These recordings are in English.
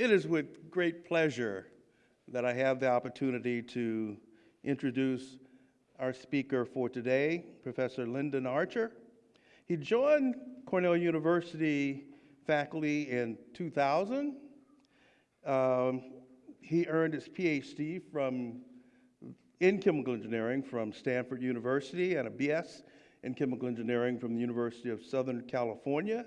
It is with great pleasure that I have the opportunity to introduce our speaker for today, Professor Lynden Archer. He joined Cornell University faculty in 2000. Um, he earned his PhD from, in chemical engineering from Stanford University and a BS in chemical engineering from the University of Southern California.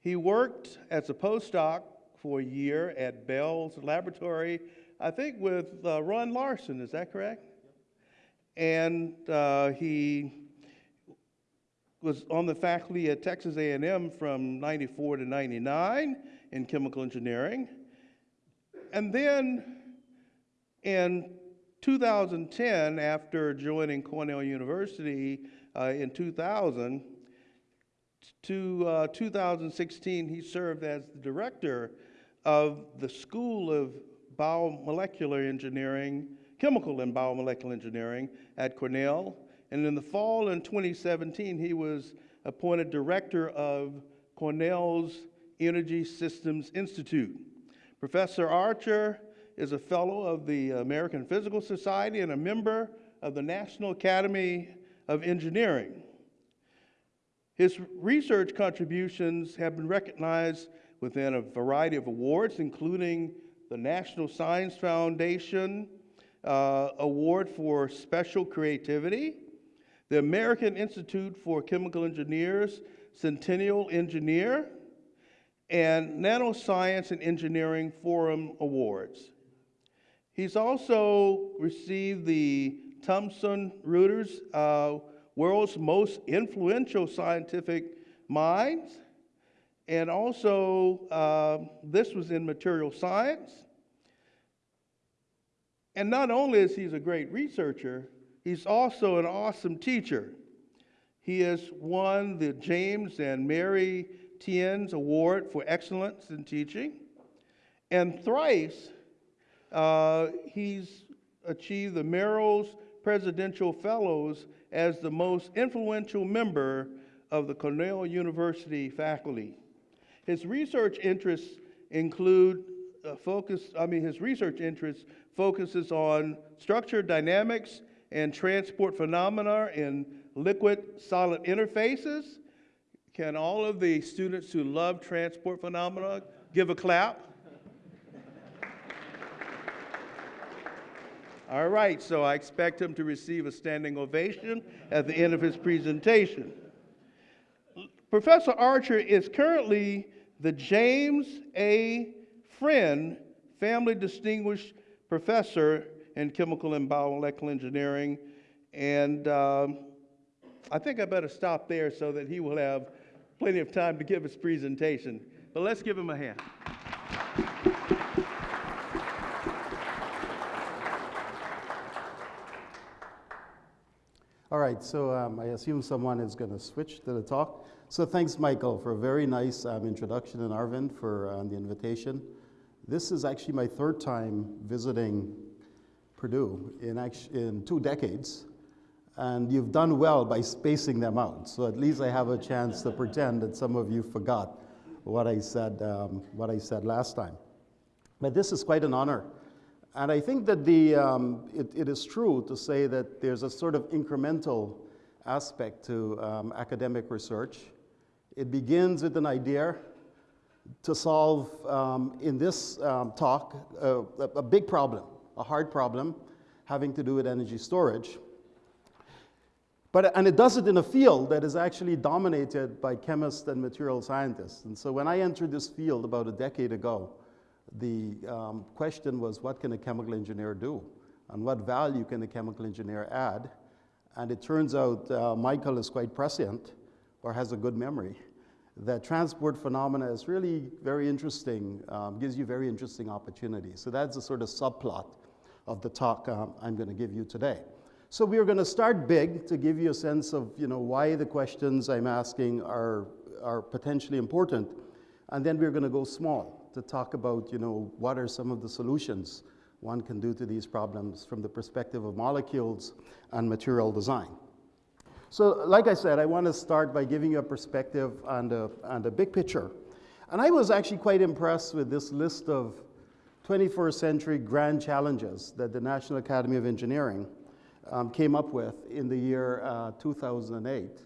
He worked as a postdoc for a year at Bell's Laboratory, I think with uh, Ron Larson, is that correct? And uh, he was on the faculty at Texas A&M from 94 to 99 in chemical engineering. And then in 2010, after joining Cornell University uh, in 2000, to uh, 2016, he served as the director of the School of Biomolecular Engineering, Chemical and Biomolecular Engineering at Cornell. And in the fall in 2017, he was appointed director of Cornell's Energy Systems Institute. Professor Archer is a fellow of the American Physical Society and a member of the National Academy of Engineering. His research contributions have been recognized within a variety of awards, including the National Science Foundation uh, Award for Special Creativity, the American Institute for Chemical Engineers Centennial Engineer, and Nanoscience and Engineering Forum Awards. He's also received the Thomson Reuters uh, World's Most Influential Scientific Minds and also, uh, this was in material science. And not only is he a great researcher, he's also an awesome teacher. He has won the James and Mary Tien's Award for Excellence in Teaching. And thrice, uh, he's achieved the Merrill's Presidential Fellows as the most influential member of the Cornell University faculty. His research interests include uh, focus, I mean, his research interests focuses on structure dynamics and transport phenomena in liquid solid interfaces. Can all of the students who love transport phenomena give a clap? All right, so I expect him to receive a standing ovation at the end of his presentation. Professor Archer is currently the James A. Friend Family Distinguished Professor in Chemical and Biomolecular Engineering. And um, I think I better stop there so that he will have plenty of time to give his presentation. But let's give him a hand. All right, so um, I assume someone is going to switch to the talk. So thanks, Michael, for a very nice um, introduction and Arvind for uh, the invitation. This is actually my third time visiting Purdue in, in two decades. And you've done well by spacing them out. So at least I have a chance to pretend that some of you forgot what I said, um, what I said last time. But this is quite an honor. And I think that the, um, it, it is true to say that there's a sort of incremental aspect to um, academic research. It begins with an idea to solve, um, in this um, talk, uh, a big problem, a hard problem having to do with energy storage. But, and it does it in a field that is actually dominated by chemists and material scientists. And so when I entered this field about a decade ago, the um, question was what can a chemical engineer do? And what value can a chemical engineer add? And it turns out uh, Michael is quite prescient or has a good memory, that transport phenomena is really very interesting, um, gives you very interesting opportunities. So that's the sort of subplot of the talk um, I'm going to give you today. So we are going to start big to give you a sense of you know, why the questions I'm asking are, are potentially important. And then we're going to go small to talk about you know, what are some of the solutions one can do to these problems from the perspective of molecules and material design. So like I said, I want to start by giving you a perspective on the, on the big picture. And I was actually quite impressed with this list of 21st century grand challenges that the National Academy of Engineering um, came up with in the year uh, 2008.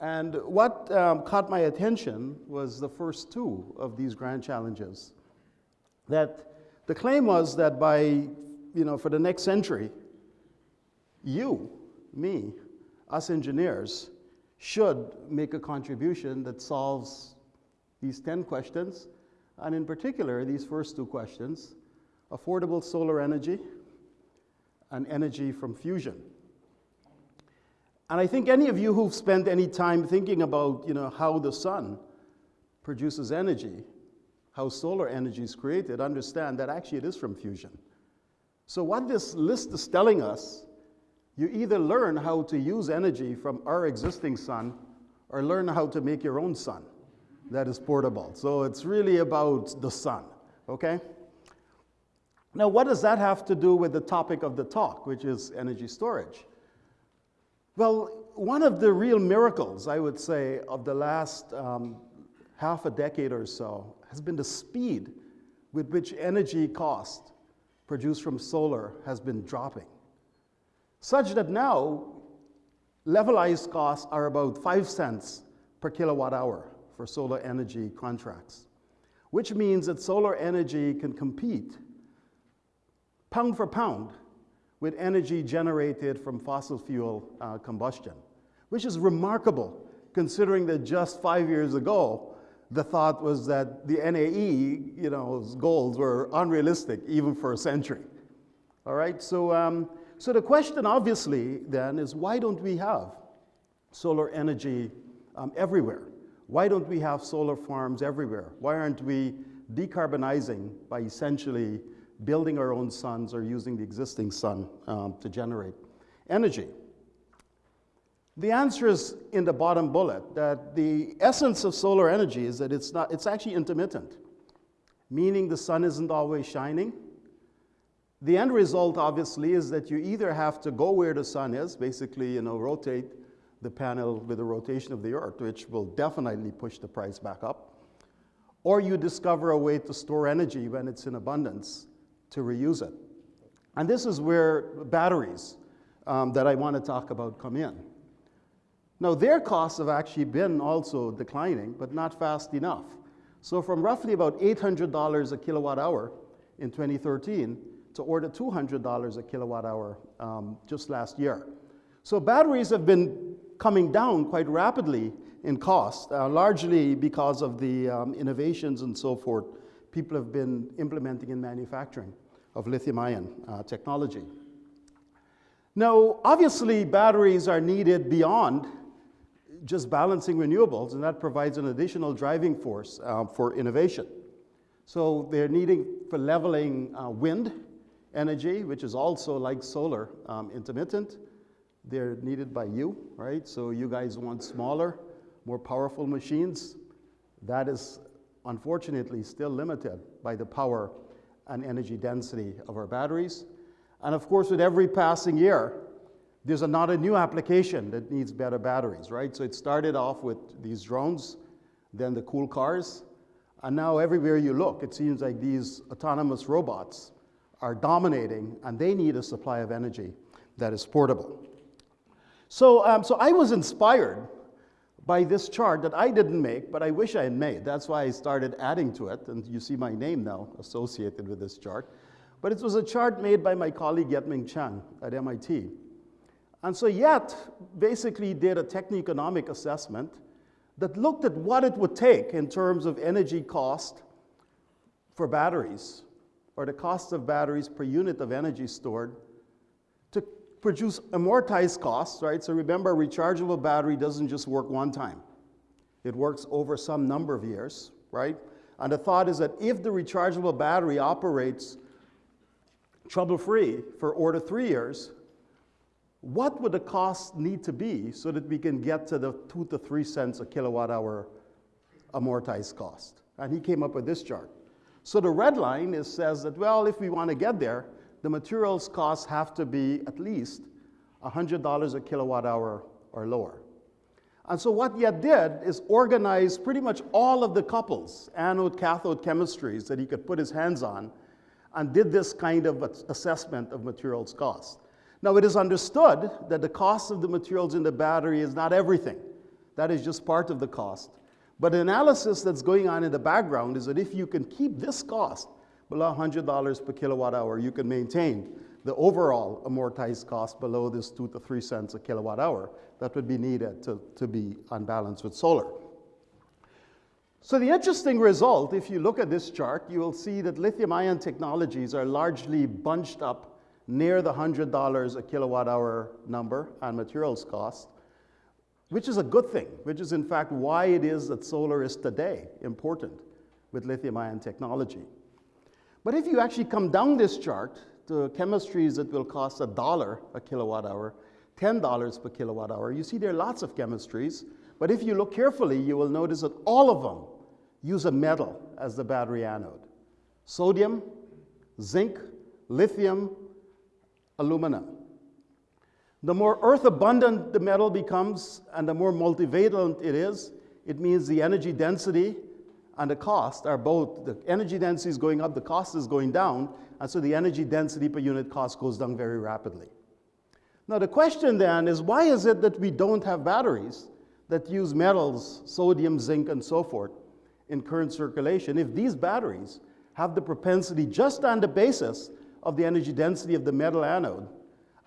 And what um, caught my attention was the first two of these grand challenges. That the claim was that by, you know, for the next century, you, me, us engineers, should make a contribution that solves these 10 questions, and in particular, these first two questions affordable solar energy and energy from fusion. And I think any of you who've spent any time thinking about you know, how the sun produces energy, how solar energy is created, understand that actually it is from fusion. So, what this list is telling us, you either learn how to use energy from our existing sun or learn how to make your own sun that is portable. So, it's really about the sun, okay? Now, what does that have to do with the topic of the talk, which is energy storage? Well, one of the real miracles, I would say, of the last um, half a decade or so has been the speed with which energy cost produced from solar has been dropping. Such that now, levelized costs are about five cents per kilowatt hour for solar energy contracts, which means that solar energy can compete pound for pound with energy generated from fossil fuel uh, combustion, which is remarkable considering that just five years ago, the thought was that the NAE, you know, goals were unrealistic even for a century. All right, so, um, so the question obviously then is why don't we have solar energy um, everywhere? Why don't we have solar farms everywhere? Why aren't we decarbonizing by essentially building our own suns or using the existing sun um, to generate energy? The answer is in the bottom bullet that the essence of solar energy is that it's, not, it's actually intermittent, meaning the sun isn't always shining. The end result, obviously, is that you either have to go where the sun is, basically, you know, rotate the panel with the rotation of the earth, which will definitely push the price back up, or you discover a way to store energy when it's in abundance to reuse it. And this is where batteries um, that I want to talk about come in. Now, their costs have actually been also declining, but not fast enough. So, from roughly about $800 a kilowatt hour in 2013 to order $200 a kilowatt hour um, just last year. So, batteries have been coming down quite rapidly in cost, uh, largely because of the um, innovations and so forth people have been implementing in manufacturing of lithium ion uh, technology. Now, obviously, batteries are needed beyond just balancing renewables, and that provides an additional driving force uh, for innovation. So they're needing for leveling uh, wind energy, which is also like solar, um, intermittent. They're needed by you, right? So you guys want smaller, more powerful machines. That is unfortunately still limited by the power and energy density of our batteries. And of course, with every passing year, there's not a new application that needs better batteries, right? So it started off with these drones, then the cool cars, and now everywhere you look, it seems like these autonomous robots are dominating, and they need a supply of energy that is portable. So, um, so I was inspired by this chart that I didn't make, but I wish I had made. That's why I started adding to it, and you see my name now associated with this chart. But it was a chart made by my colleague Yet-Ming Chiang at MIT. And so Yet basically did a techno-economic assessment that looked at what it would take in terms of energy cost for batteries, or the cost of batteries per unit of energy stored to produce amortized costs, right? So remember, a rechargeable battery doesn't just work one time. It works over some number of years, right? And the thought is that if the rechargeable battery operates trouble-free for order three years, what would the cost need to be so that we can get to the two to three cents a kilowatt hour amortized cost? And he came up with this chart. So the red line is, says that, well, if we want to get there, the materials costs have to be at least $100 a kilowatt hour or lower. And so what he did is organize pretty much all of the couples, anode cathode chemistries that he could put his hands on, and did this kind of assessment of materials cost. Now it is understood that the cost of the materials in the battery is not everything. That is just part of the cost. But the analysis that's going on in the background is that if you can keep this cost below $100 per kilowatt hour, you can maintain the overall amortized cost below this two to three cents a kilowatt hour that would be needed to, to be on balance with solar. So the interesting result, if you look at this chart, you will see that lithium ion technologies are largely bunched up near the $100 a kilowatt hour number on materials cost, which is a good thing, which is in fact why it is that solar is today important with lithium ion technology. But if you actually come down this chart to chemistries that will cost a dollar a kilowatt hour, $10 per kilowatt hour. You see there are lots of chemistries, but if you look carefully, you will notice that all of them use a metal as the battery anode. Sodium, zinc, lithium, aluminum. The more earth abundant the metal becomes and the more multivalent it is, it means the energy density and the cost are both, the energy density is going up, the cost is going down, and so the energy density per unit cost goes down very rapidly. Now the question then is why is it that we don't have batteries that use metals, sodium, zinc, and so forth in current circulation if these batteries have the propensity just on the basis of the energy density of the metal anode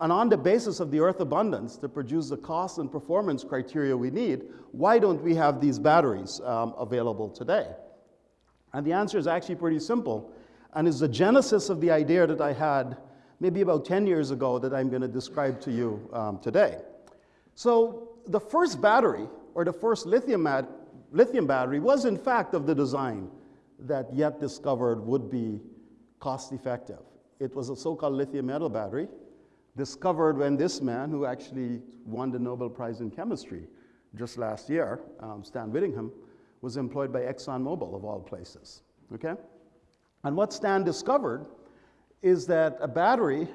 and on the basis of the earth abundance to produce the cost and performance criteria we need, why don't we have these batteries um, available today? And the answer is actually pretty simple and is the genesis of the idea that I had maybe about 10 years ago that I'm going to describe to you um, today. So the first battery, or the first lithium, lithium battery, was in fact of the design that Yet discovered would be cost effective. It was a so-called lithium metal battery discovered when this man, who actually won the Nobel Prize in Chemistry just last year, um, Stan Whittingham, was employed by ExxonMobil of all places. Okay? And what Stan discovered is that a battery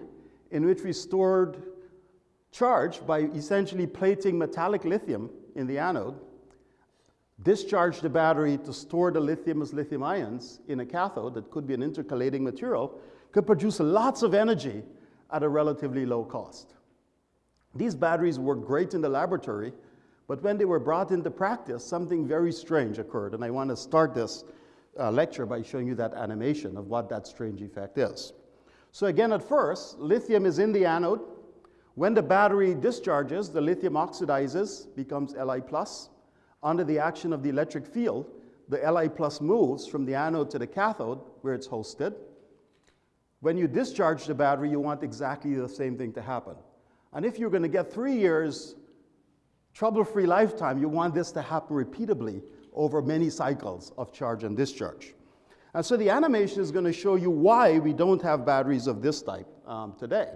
in which we stored charge by essentially plating metallic lithium in the anode, discharged the battery to store the lithium as lithium ions in a cathode that could be an intercalating material, could produce lots of energy at a relatively low cost. These batteries worked great in the laboratory, but when they were brought into practice, something very strange occurred. And I want to start this uh, lecture by showing you that animation of what that strange effect is. So again, at first, lithium is in the anode. When the battery discharges, the lithium oxidizes, becomes Li+. Plus. Under the action of the electric field, the Li plus moves from the anode to the cathode, where it's hosted. When you discharge the battery, you want exactly the same thing to happen. And if you're going to get three years trouble-free lifetime, you want this to happen repeatably over many cycles of charge and discharge. And so the animation is going to show you why we don't have batteries of this type um, today.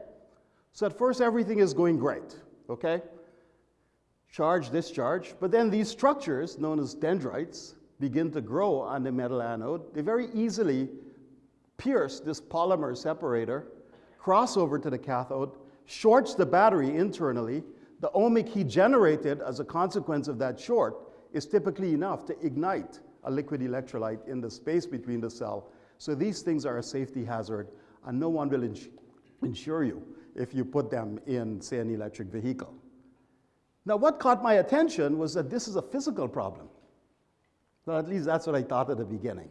So at first, everything is going great, okay? Charge, discharge, but then these structures, known as dendrites, begin to grow on the metal anode. They very easily pierce this polymer separator, cross over to the cathode, shorts the battery internally. The ohmic heat generated as a consequence of that short is typically enough to ignite a liquid electrolyte in the space between the cell. So these things are a safety hazard, and no one will ins insure you if you put them in, say, an electric vehicle. Now, what caught my attention was that this is a physical problem. Well, at least that's what I thought at the beginning.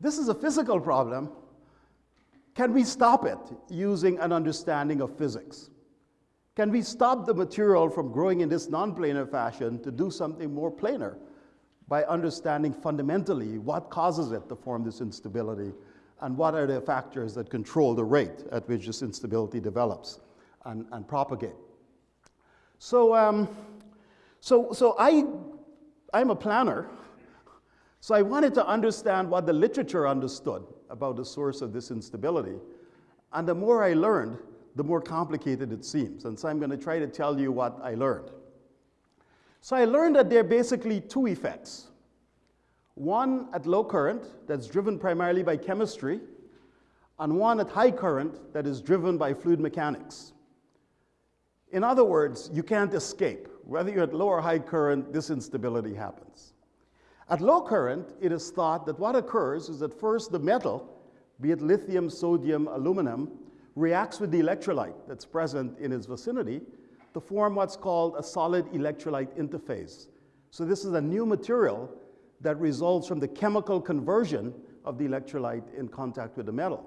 This is a physical problem. Can we stop it using an understanding of physics? Can we stop the material from growing in this non-planar fashion to do something more planar by understanding fundamentally what causes it to form this instability and what are the factors that control the rate at which this instability develops and, and propagate. So, um, so, so I, I'm a planner, so I wanted to understand what the literature understood about the source of this instability. And the more I learned, the more complicated it seems. And so I'm going to try to tell you what I learned. So I learned that there are basically two effects. One at low current that's driven primarily by chemistry, and one at high current that is driven by fluid mechanics. In other words, you can't escape Whether you're at low or high current, this instability happens. At low current, it is thought that what occurs is that first the metal, be it lithium, sodium, aluminum, reacts with the electrolyte that's present in its vicinity to form what's called a solid electrolyte interface. So this is a new material that results from the chemical conversion of the electrolyte in contact with the metal.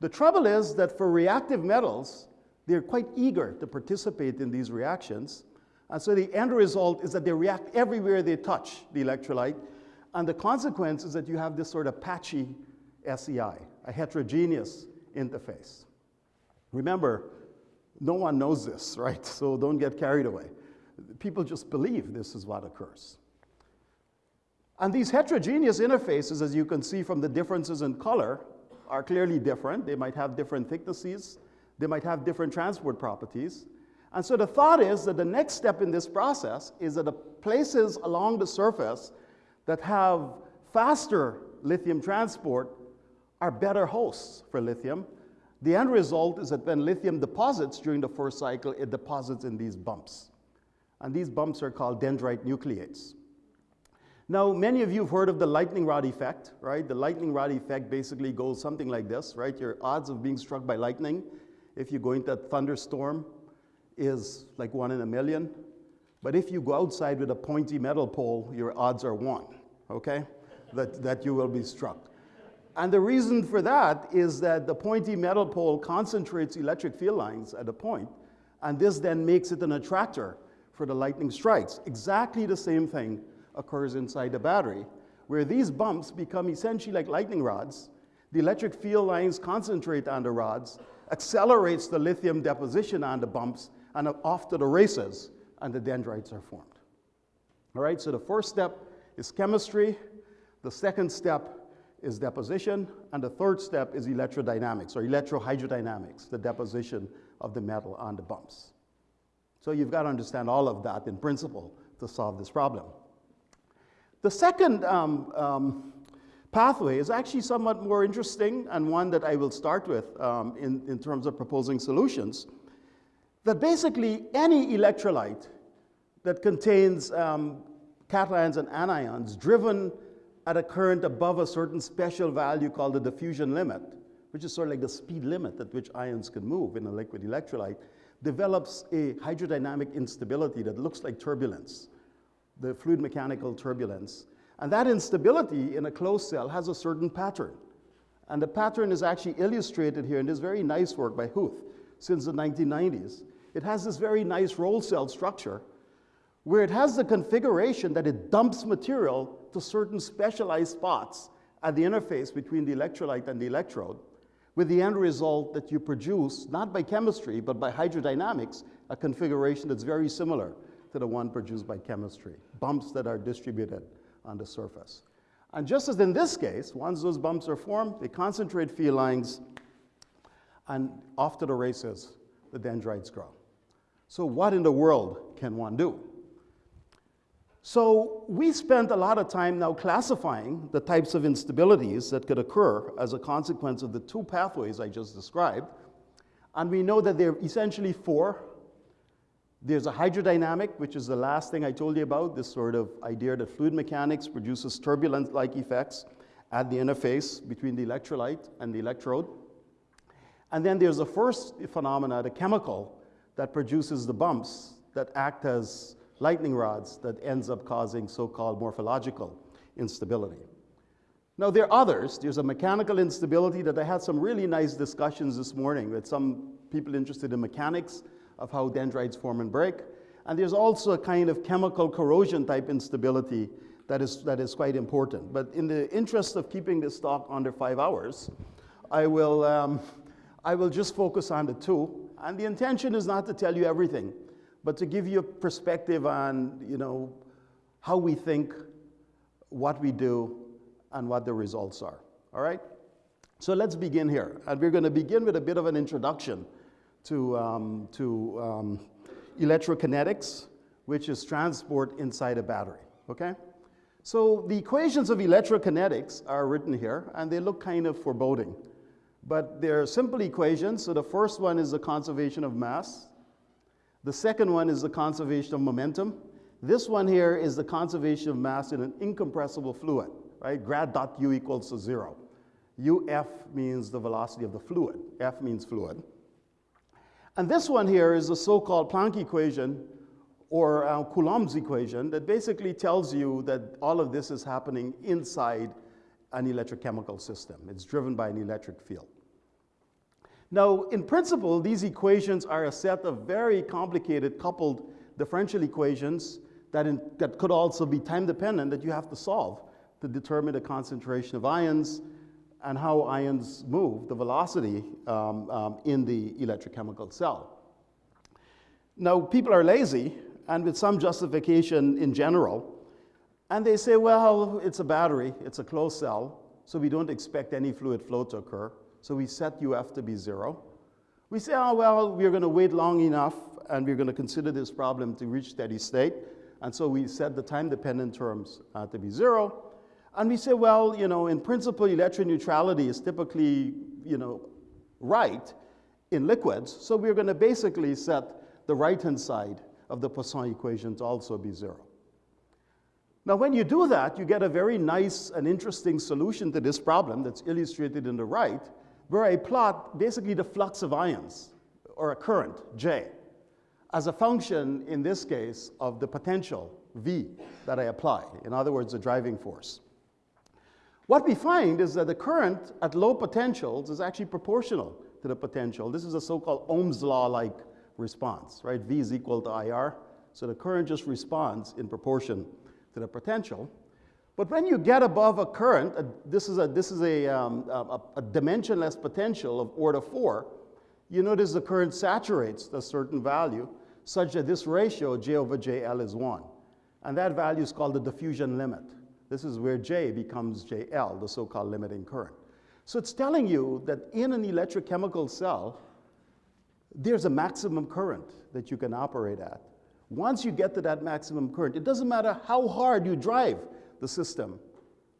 The trouble is that for reactive metals, they're quite eager to participate in these reactions. And so the end result is that they react everywhere they touch the electrolyte. And the consequence is that you have this sort of patchy SEI, a heterogeneous interface. Remember, no one knows this, right? So don't get carried away. People just believe this is what occurs. And these heterogeneous interfaces, as you can see from the differences in color, are clearly different. They might have different thicknesses, they might have different transport properties. And so the thought is that the next step in this process is that the places along the surface that have faster lithium transport are better hosts for lithium. The end result is that when lithium deposits during the first cycle, it deposits in these bumps. And these bumps are called dendrite nucleates. Now, many of you have heard of the lightning rod effect, right? The lightning rod effect basically goes something like this, right? Your odds of being struck by lightning if you go into a thunderstorm is like one in a million. But if you go outside with a pointy metal pole, your odds are one, okay? that, that you will be struck. And the reason for that is that the pointy metal pole concentrates electric field lines at a point, and this then makes it an attractor for the lightning strikes. Exactly the same thing occurs inside the battery, where these bumps become essentially like lightning rods. The electric field lines concentrate on the rods, accelerates the lithium deposition on the bumps, and off to the races, and the dendrites are formed. All right, so the first step is chemistry. The second step is deposition, and the third step is electrodynamics or electrohydrodynamics, the deposition of the metal on the bumps. So you've got to understand all of that in principle to solve this problem. The second um, um, pathway is actually somewhat more interesting and one that I will start with um, in, in terms of proposing solutions. That basically any electrolyte that contains um, cations and anions driven at a current above a certain special value called the diffusion limit, which is sort of like the speed limit at which ions can move in a liquid electrolyte, develops a hydrodynamic instability that looks like turbulence, the fluid mechanical turbulence. And that instability in a closed cell has a certain pattern. And the pattern is actually illustrated here in this very nice work by Huth since the 1990s. It has this very nice roll cell structure where it has the configuration that it dumps material to certain specialized spots at the interface between the electrolyte and the electrode, with the end result that you produce, not by chemistry, but by hydrodynamics, a configuration that's very similar to the one produced by chemistry, bumps that are distributed on the surface. And just as in this case, once those bumps are formed, they concentrate field lines, and off to the races, the dendrites grow. So what in the world can one do? So we spent a lot of time now classifying the types of instabilities that could occur as a consequence of the two pathways I just described. And we know that there are essentially four. There's a hydrodynamic, which is the last thing I told you about, this sort of idea that fluid mechanics produces turbulent-like effects at the interface between the electrolyte and the electrode. And then there's the first phenomena, the chemical, that produces the bumps that act as lightning rods that ends up causing so-called morphological instability. Now, there are others. There's a mechanical instability that I had some really nice discussions this morning with some people interested in mechanics of how dendrites form and break. And there's also a kind of chemical corrosion type instability that is, that is quite important. But in the interest of keeping this talk under five hours, I will, um, I will just focus on the two. And the intention is not to tell you everything but to give you a perspective on, you know, how we think, what we do, and what the results are. All right? So let's begin here. And we're going to begin with a bit of an introduction to, um, to um, electrokinetics, which is transport inside a battery. Okay? So the equations of electrokinetics are written here, and they look kind of foreboding. But they're simple equations. So the first one is the conservation of mass. The second one is the conservation of momentum. This one here is the conservation of mass in an incompressible fluid, right? Grad dot U equals to zero. UF means the velocity of the fluid. F means fluid. And this one here is the so-called Planck equation or uh, Coulomb's equation that basically tells you that all of this is happening inside an electrochemical system. It's driven by an electric field. Now, in principle, these equations are a set of very complicated coupled differential equations that, in, that could also be time dependent that you have to solve to determine the concentration of ions and how ions move, the velocity um, um, in the electrochemical cell. Now, people are lazy, and with some justification in general, and they say, well, it's a battery, it's a closed cell, so we don't expect any fluid flow to occur, so we set UF to be zero. We say, oh, well, we're going to wait long enough, and we're going to consider this problem to reach steady state, and so we set the time-dependent terms uh, to be zero, and we say, well, you know, in principle, electron neutrality is typically, you know, right in liquids, so we're going to basically set the right-hand side of the Poisson equation to also be zero. Now, when you do that, you get a very nice and interesting solution to this problem that's illustrated in the right, where I plot basically the flux of ions, or a current, J, as a function, in this case, of the potential, V, that I apply. In other words, the driving force. What we find is that the current at low potentials is actually proportional to the potential. This is a so-called Ohm's law-like response, right? V is equal to IR. So the current just responds in proportion to the potential. But when you get above a current, a, this is, a, this is a, um, a, a, dimensionless potential of order 4, you notice the current saturates to a certain value such that this ratio, J over JL, is 1. And that value is called the diffusion limit. This is where J becomes JL, the so-called limiting current. So it's telling you that in an electrochemical cell, there's a maximum current that you can operate at. Once you get to that maximum current, it doesn't matter how hard you drive the system,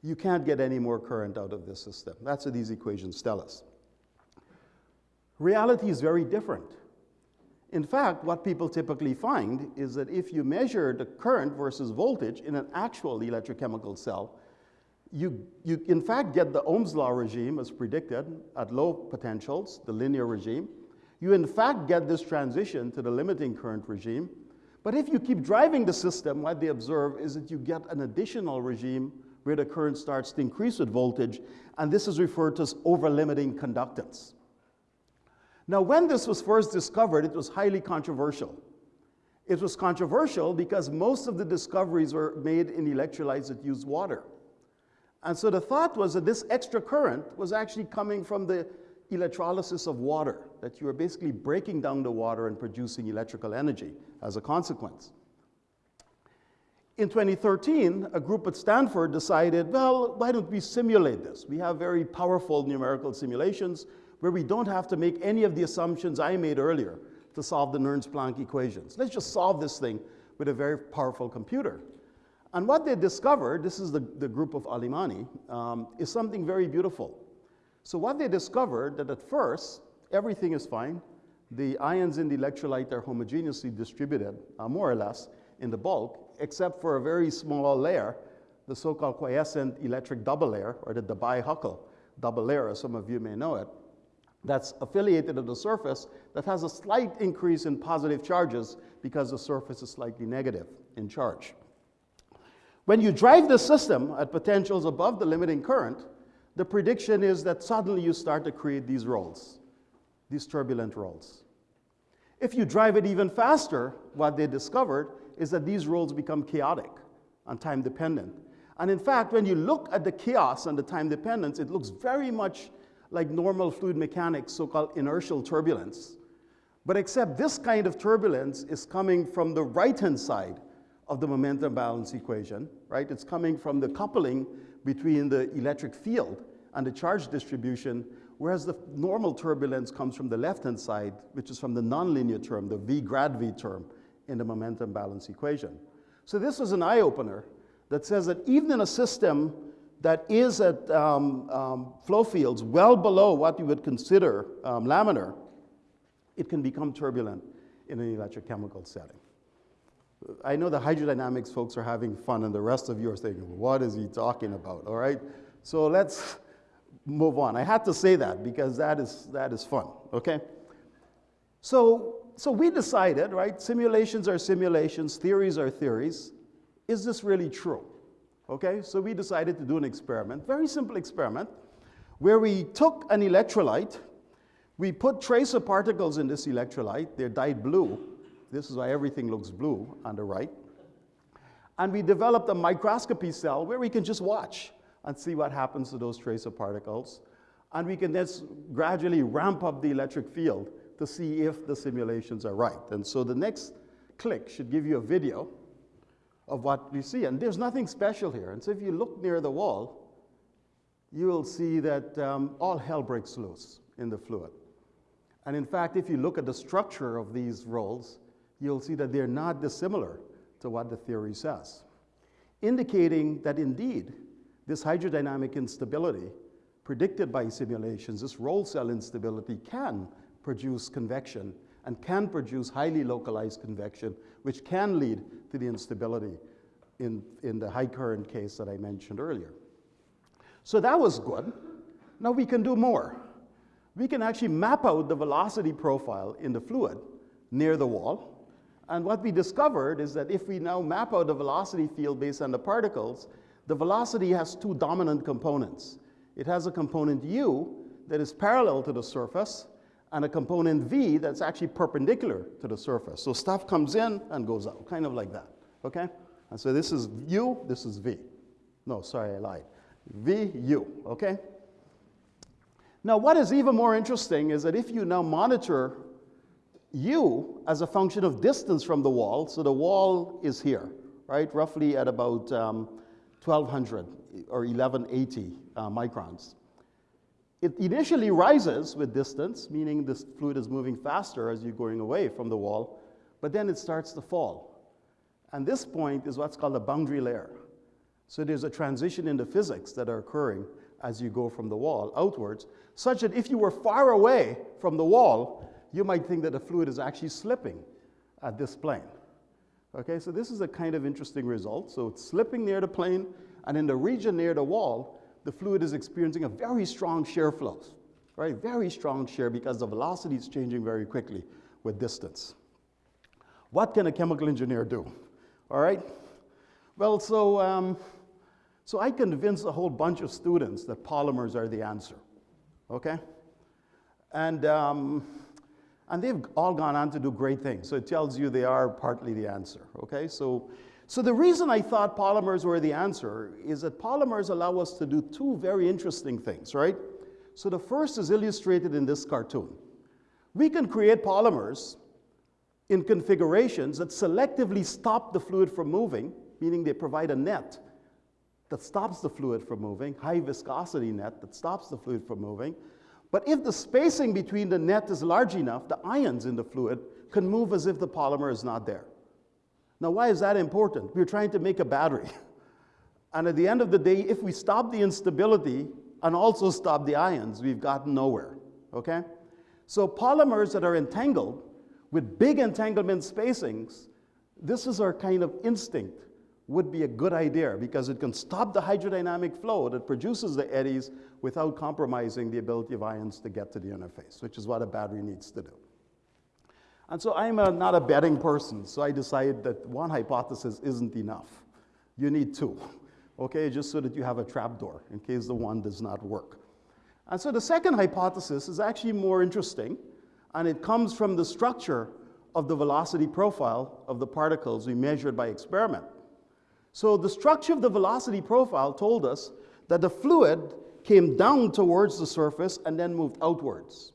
you can't get any more current out of this system. That's what these equations tell us. Reality is very different. In fact, what people typically find is that if you measure the current versus voltage in an actual electrochemical cell, you, you in fact get the Ohm's law regime as predicted at low potentials, the linear regime, you in fact get this transition to the limiting current regime. But if you keep driving the system, what they observe is that you get an additional regime where the current starts to increase with voltage, and this is referred to as over-limiting conductance. Now, when this was first discovered, it was highly controversial. It was controversial because most of the discoveries were made in electrolytes that use water. And so the thought was that this extra current was actually coming from the electrolysis of water, that you are basically breaking down the water and producing electrical energy as a consequence. In 2013, a group at Stanford decided, well, why don't we simulate this? We have very powerful numerical simulations where we don't have to make any of the assumptions I made earlier to solve the Nernst-Planck equations. Let's just solve this thing with a very powerful computer. And what they discovered, this is the, the group of Ali Mani, um, is something very beautiful. So what they discovered that at first, everything is fine. The ions in the electrolyte are homogeneously distributed, uh, more or less, in the bulk, except for a very small layer, the so-called quiescent electric double layer, or the Debye-Huckel double layer, as some of you may know it, that's affiliated at the surface that has a slight increase in positive charges because the surface is slightly negative in charge. When you drive the system at potentials above the limiting current, the prediction is that suddenly you start to create these rolls, these turbulent rolls. If you drive it even faster, what they discovered is that these rolls become chaotic and time dependent. And in fact, when you look at the chaos and the time dependence, it looks very much like normal fluid mechanics, so-called inertial turbulence. But except this kind of turbulence is coming from the right-hand side of the momentum balance equation, right? It's coming from the coupling between the electric field and the charge distribution, whereas the normal turbulence comes from the left-hand side, which is from the nonlinear term, the V grad V term in the momentum balance equation. So this was an eye-opener that says that even in a system that is at um, um, flow fields well below what you would consider um, laminar, it can become turbulent in an electrochemical setting. I know the hydrodynamics folks are having fun, and the rest of you are saying, what is he talking about? All right? So let's move on. I had to say that because that is, that is fun, okay? So, so we decided, right? Simulations are simulations, theories are theories. Is this really true? Okay, so we decided to do an experiment, very simple experiment, where we took an electrolyte, we put tracer particles in this electrolyte, they're dyed blue. This is why everything looks blue on the right. And we developed a microscopy cell where we can just watch and see what happens to those tracer particles. And we can then gradually ramp up the electric field to see if the simulations are right. And so the next click should give you a video of what you see. And there's nothing special here. And so if you look near the wall, you will see that um, all hell breaks loose in the fluid. And in fact, if you look at the structure of these rolls, you'll see that they're not dissimilar to what the theory says, indicating that indeed this hydrodynamic instability predicted by simulations, this roll cell instability can produce convection and can produce highly localized convection, which can lead to the instability in, in the high current case that I mentioned earlier. So that was good. Now we can do more. We can actually map out the velocity profile in the fluid near the wall. And what we discovered is that if we now map out the velocity field based on the particles, the velocity has two dominant components. It has a component u that is parallel to the surface, and a component v that's actually perpendicular to the surface. So stuff comes in and goes out, kind of like that, okay? And so this is u, this is v. No, sorry, I lied. v, u, okay? Now, what is even more interesting is that if you now monitor u as a function of distance from the wall, so the wall is here, right, roughly at about um, 1200 or 1180 uh, microns. It initially rises with distance, meaning this fluid is moving faster as you're going away from the wall, but then it starts to fall. And this point is what's called a boundary layer. So there's a transition in the physics that are occurring as you go from the wall outwards, such that if you were far away from the wall, you might think that the fluid is actually slipping at this plane. Okay, so this is a kind of interesting result. So it's slipping near the plane, and in the region near the wall, the fluid is experiencing a very strong shear flow, right? Very strong shear because the velocity is changing very quickly with distance. What can a chemical engineer do? All right? Well, so, um, so I convinced a whole bunch of students that polymers are the answer, okay? And, um, and they've all gone on to do great things. So it tells you they are partly the answer, okay? So so the reason I thought polymers were the answer is that polymers allow us to do two very interesting things, right? So the first is illustrated in this cartoon. We can create polymers in configurations that selectively stop the fluid from moving, meaning they provide a net that stops the fluid from moving, high viscosity net that stops the fluid from moving. But if the spacing between the net is large enough, the ions in the fluid can move as if the polymer is not there. Now, why is that important? We're trying to make a battery. and at the end of the day, if we stop the instability and also stop the ions, we've gotten nowhere, okay? So polymers that are entangled with big entanglement spacings, this is our kind of instinct, would be a good idea because it can stop the hydrodynamic flow that produces the eddies without compromising the ability of ions to get to the interface, which is what a battery needs to do. And so I'm a, not a betting person, so I decided that one hypothesis isn't enough. You need two, okay, just so that you have a trapdoor in case the one does not work. And so the second hypothesis is actually more interesting, and it comes from the structure of the velocity profile of the particles we measured by experiment. So the structure of the velocity profile told us that the fluid came down towards the surface and then moved outwards.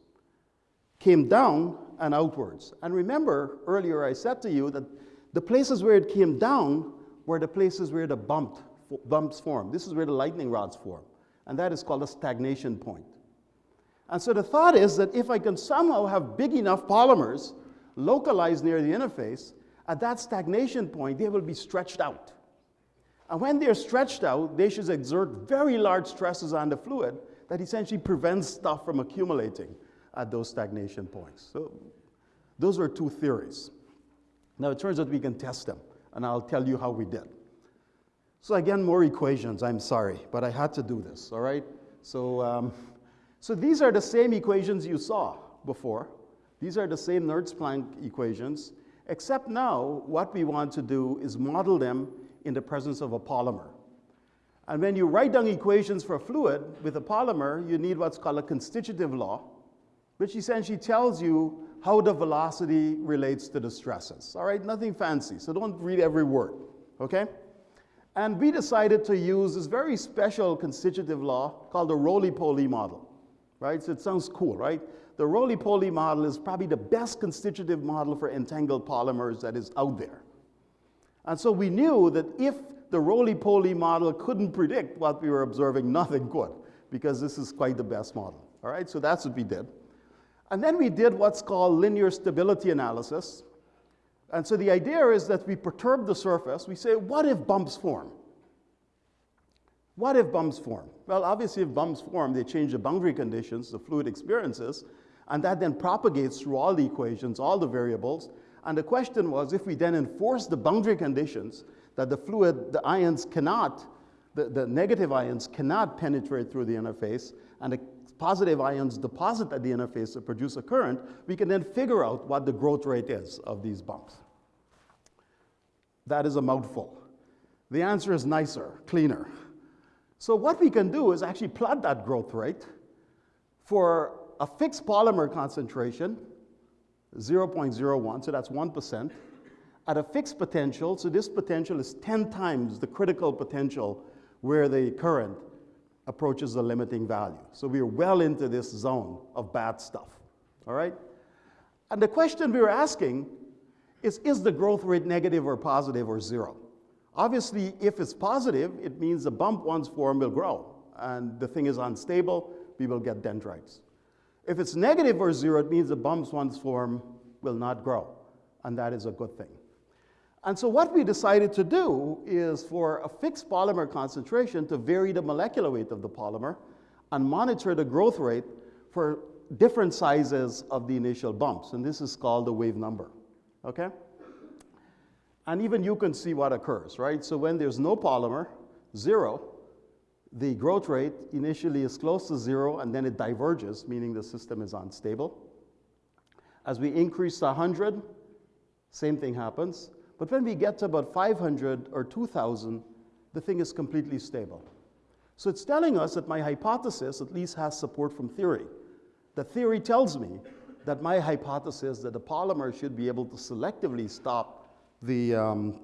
Came down and outwards. And remember, earlier I said to you that the places where it came down were the places where the bumped, bumps form. This is where the lightning rods form. And that is called a stagnation point. And so the thought is that if I can somehow have big enough polymers localized near the interface, at that stagnation point, they will be stretched out. And when they're stretched out, they should exert very large stresses on the fluid that essentially prevents stuff from accumulating at those stagnation points. So Those were two theories. Now, it turns out we can test them, and I'll tell you how we did. So again, more equations, I'm sorry, but I had to do this, all right? So, um, so these are the same equations you saw before. These are the same Nernst-Planck equations, except now what we want to do is model them in the presence of a polymer. And when you write down equations for a fluid with a polymer, you need what's called a constitutive law, which essentially tells you how the velocity relates to the stresses. All right, nothing fancy, so don't read every word, okay? And we decided to use this very special constitutive law called the Rolie-Poly model, right? So it sounds cool, right? The Rolie-Poly model is probably the best constitutive model for entangled polymers that is out there. And so we knew that if the Rolie-Poly model couldn't predict what we were observing, nothing could, because this is quite the best model. All right, so that's what we did. And then we did what's called linear stability analysis. And so the idea is that we perturb the surface. We say, what if bumps form? What if bumps form? Well, obviously, if bumps form, they change the boundary conditions the fluid experiences, and that then propagates through all the equations, all the variables. And the question was, if we then enforce the boundary conditions that the fluid, the ions cannot, the, the negative ions cannot penetrate through the interface, and the positive ions deposit at the interface to produce a current, we can then figure out what the growth rate is of these bumps. That is a mouthful. The answer is nicer, cleaner. So what we can do is actually plot that growth rate for a fixed polymer concentration, 0.01, so that's 1%, at a fixed potential, so this potential is 10 times the critical potential where the current approaches the limiting value. So we're well into this zone of bad stuff, all right? And the question we were asking is, is the growth rate negative or positive or zero? Obviously, if it's positive, it means the bump once formed will grow, and the thing is unstable, we will get dendrites. If it's negative or zero, it means the bumps once form will not grow, and that is a good thing. And so what we decided to do is for a fixed polymer concentration to vary the molecular weight of the polymer and monitor the growth rate for different sizes of the initial bumps. And this is called the wave number, okay? And even you can see what occurs, right? So when there's no polymer, zero, the growth rate initially is close to zero and then it diverges, meaning the system is unstable. As we increase to 100, same thing happens. But when we get to about 500 or 2,000, the thing is completely stable. So it's telling us that my hypothesis at least has support from theory. The theory tells me that my hypothesis that the polymer should be able to selectively stop the um,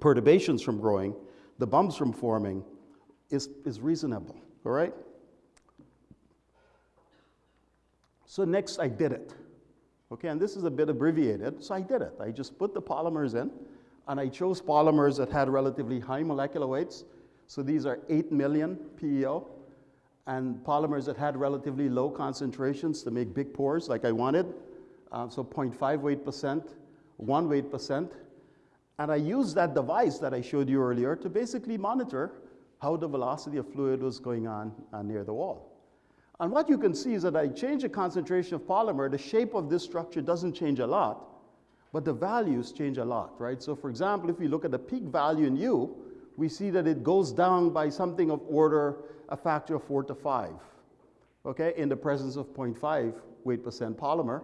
perturbations from growing, the bumps from forming, is, is reasonable, all right? So next I did it. Okay, and this is a bit abbreviated, so I did it. I just put the polymers in, and I chose polymers that had relatively high molecular weights. So these are 8 million PEO, and polymers that had relatively low concentrations to make big pores like I wanted. Uh, so 0.5 weight percent, 1 weight percent. And I used that device that I showed you earlier to basically monitor how the velocity of fluid was going on uh, near the wall. And what you can see is that I change the concentration of polymer, the shape of this structure doesn't change a lot, but the values change a lot, right? So for example, if we look at the peak value in U, we see that it goes down by something of order a factor of four to five, okay, in the presence of 0.5 weight percent polymer.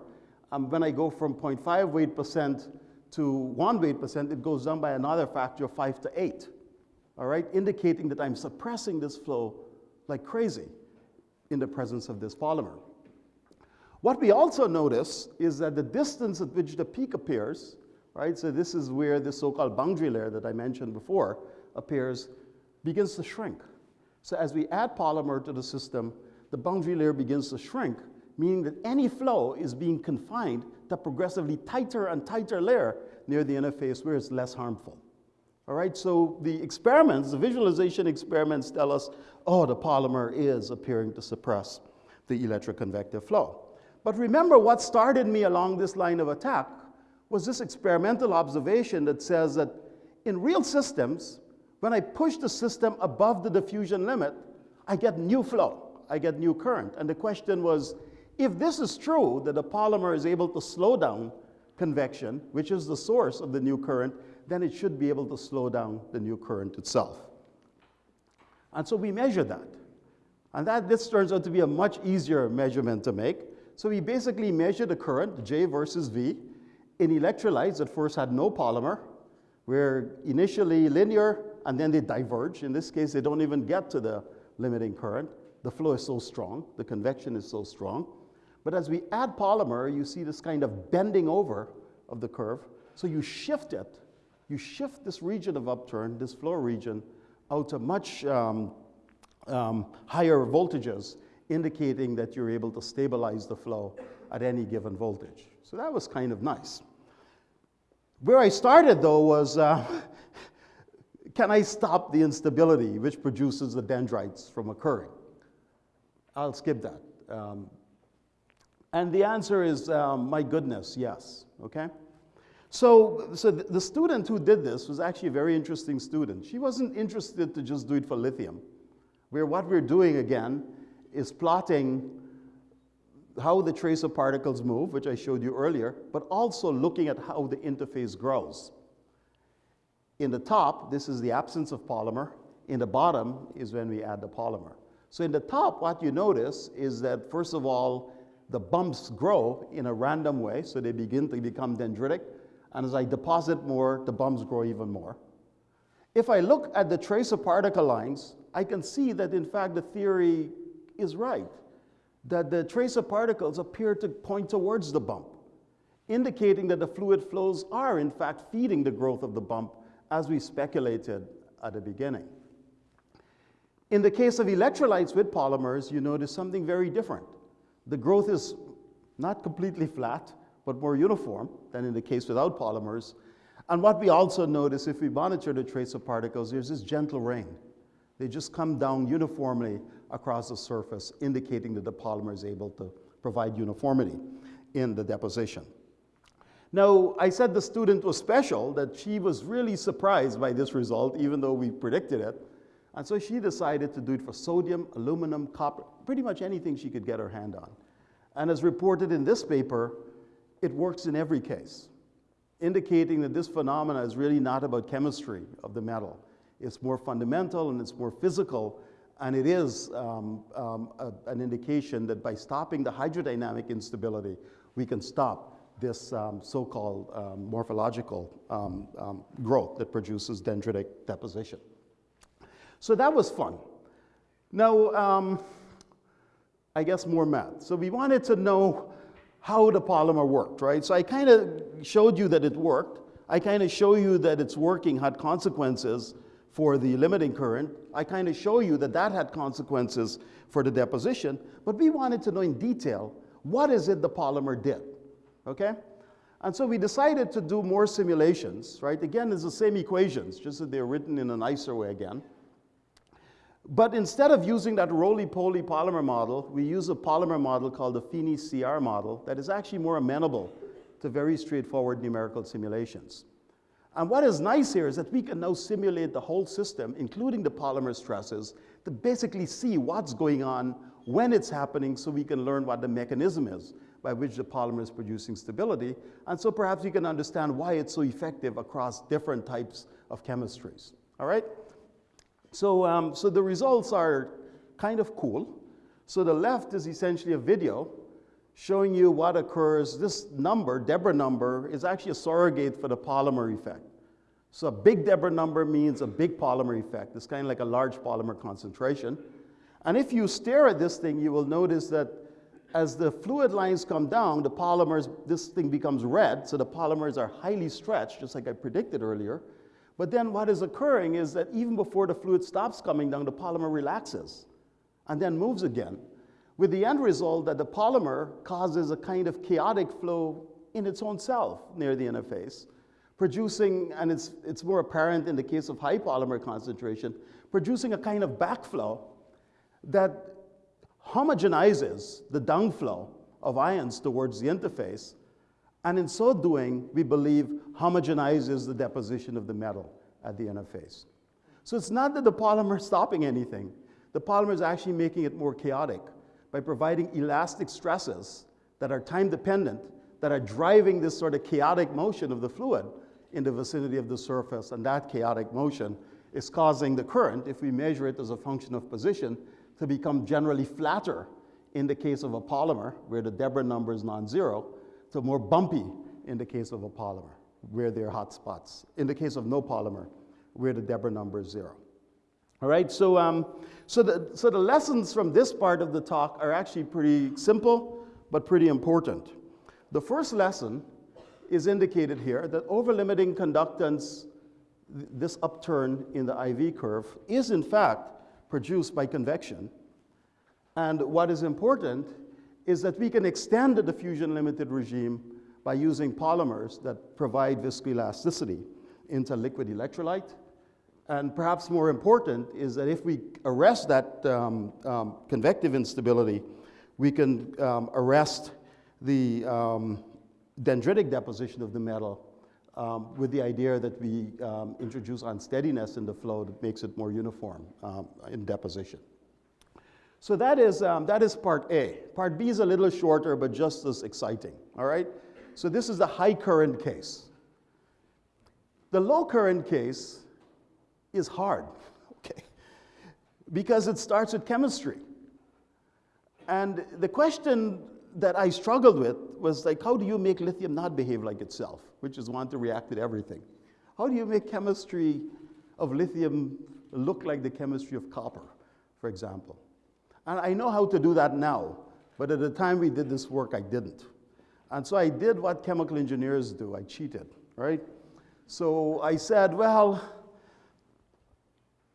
And when I go from 0.5 weight percent to one weight percent, it goes down by another factor of five to eight, all right, indicating that I'm suppressing this flow like crazy in the presence of this polymer. What we also notice is that the distance at which the peak appears, right, so this is where the so-called boundary layer that I mentioned before appears, begins to shrink. So as we add polymer to the system, the boundary layer begins to shrink, meaning that any flow is being confined to progressively tighter and tighter layer near the interface where it's less harmful. All right, so the experiments, the visualization experiments tell us, oh, the polymer is appearing to suppress the electroconvective flow. But remember what started me along this line of attack was this experimental observation that says that in real systems, when I push the system above the diffusion limit, I get new flow, I get new current. And the question was, if this is true, that the polymer is able to slow down convection, which is the source of the new current, then it should be able to slow down the new current itself. And so we measure that. And that, this turns out to be a much easier measurement to make. So we basically measure the current, J versus V, in electrolytes that first had no polymer, were initially linear and then they diverge. In this case, they don't even get to the limiting current. The flow is so strong, the convection is so strong. But as we add polymer, you see this kind of bending over of the curve. So you shift it, you shift this region of upturn, this flow region, out to much um, um, higher voltages, indicating that you're able to stabilize the flow at any given voltage. So that was kind of nice. Where I started, though, was uh, can I stop the instability which produces the dendrites from occurring? I'll skip that. Um, and the answer is, um, my goodness, yes, okay? So, so the student who did this was actually a very interesting student. She wasn't interested to just do it for lithium, where what we're doing again is plotting how the tracer particles move, which I showed you earlier, but also looking at how the interface grows. In the top, this is the absence of polymer. In the bottom is when we add the polymer. So in the top, what you notice is that, first of all, the bumps grow in a random way, so they begin to become dendritic. And as I deposit more, the bumps grow even more. If I look at the tracer particle lines, I can see that, in fact, the theory is right that the tracer particles appear to point towards the bump, indicating that the fluid flows are in fact feeding the growth of the bump as we speculated at the beginning. In the case of electrolytes with polymers, you notice something very different. The growth is not completely flat, but more uniform than in the case without polymers. And what we also notice if we monitor the trace of particles, there's this gentle rain. They just come down uniformly across the surface, indicating that the polymer is able to provide uniformity in the deposition. Now, I said the student was special, that she was really surprised by this result, even though we predicted it. And so she decided to do it for sodium, aluminum, copper, pretty much anything she could get her hand on. And as reported in this paper, it works in every case, indicating that this phenomena is really not about chemistry of the metal. It's more fundamental and it's more physical and it is um, um, a, an indication that by stopping the hydrodynamic instability, we can stop this um, so-called um, morphological um, um, growth that produces dendritic deposition. So that was fun. Now, I guess more math. So we wanted to know how the polymer worked, right? So I kind of showed you that it worked. I kind of show you that it's working had consequences for the limiting current. I kind of show you that that had consequences for the deposition, but we wanted to know in detail, what is it the polymer did, okay? And so we decided to do more simulations, right? Again, it's the same equations, just that they're written in a nicer way again. But instead of using that Rolie-Poly polymer model, we use a polymer model called the FENE-CR model that is actually more amenable to very straightforward numerical simulations. And what is nice here is that we can now simulate the whole system, including the polymer stresses, to basically see what's going on when it's happening so we can learn what the mechanism is by which the polymer is producing stability. And so perhaps we can understand why it's so effective across different types of chemistries. All right? So, um, so the results are kind of cool. So the left is essentially a video showing you what occurs. This number, Deborah number, is actually a surrogate for the polymer effect. So a big Deborah number means a big polymer effect. It's kind of like a large polymer concentration. And if you stare at this thing, you will notice that as the fluid lines come down, the polymers, this thing becomes red, so the polymers are highly stretched, just like I predicted earlier. But then what is occurring is that even before the fluid stops coming down, the polymer relaxes and then moves again with the end result that the polymer causes a kind of chaotic flow in its own self near the interface, producing, and it's, it's more apparent in the case of high polymer concentration, producing a kind of backflow that homogenizes the downflow of ions towards the interface, and in so doing, we believe homogenizes the deposition of the metal at the interface. So it's not that the polymer is stopping anything, the polymer is actually making it more chaotic by providing elastic stresses that are time dependent, that are driving this sort of chaotic motion of the fluid in the vicinity of the surface, and that chaotic motion is causing the current, if we measure it as a function of position, to become generally flatter in the case of a polymer, where the Deborah number is non-zero, to more bumpy in the case of a polymer, where there are hot spots. In the case of no polymer, where the Deborah number is zero. All right, so, um, so, the, so the lessons from this part of the talk are actually pretty simple, but pretty important. The first lesson is indicated here that over-limiting conductance, this upturn in the IV curve, is in fact produced by convection. And what is important is that we can extend the diffusion-limited regime by using polymers that provide viscoelasticity into liquid electrolyte and perhaps more important is that if we arrest that um, um, convective instability, we can um, arrest the um, dendritic deposition of the metal um, with the idea that we um, introduce unsteadiness in the flow that makes it more uniform in deposition. So that is, that is part A. Part B is a little shorter, but just as exciting, all right? So this is the high current case. The low current case is hard, okay? Because it starts with chemistry. And the question that I struggled with was like, how do you make lithium not behave like itself, which is want to react with everything? How do you make chemistry of lithium look like the chemistry of copper, for example? And I know how to do that now, but at the time we did this work, I didn't. And so I did what chemical engineers do I cheated, right? So I said, well,